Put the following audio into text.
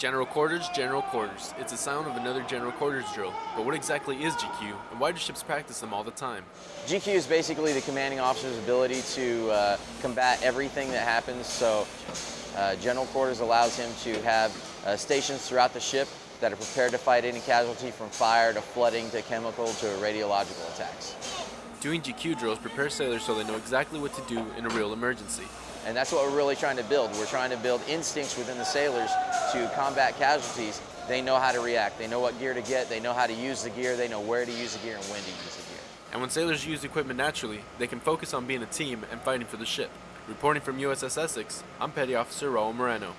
General quarters, general quarters. It's the sound of another general quarters drill. But what exactly is GQ, and why do ships practice them all the time? GQ is basically the commanding officer's ability to uh, combat everything that happens. So uh, general quarters allows him to have uh, stations throughout the ship that are prepared to fight any casualty from fire to flooding to chemical to radiological attacks. Doing GQ drills prepares sailors so they know exactly what to do in a real emergency. And that's what we're really trying to build. We're trying to build instincts within the sailors to combat casualties. They know how to react. They know what gear to get. They know how to use the gear. They know where to use the gear and when to use the gear. And when sailors use equipment naturally, they can focus on being a team and fighting for the ship. Reporting from USS Essex, I'm Petty Officer Raul Moreno.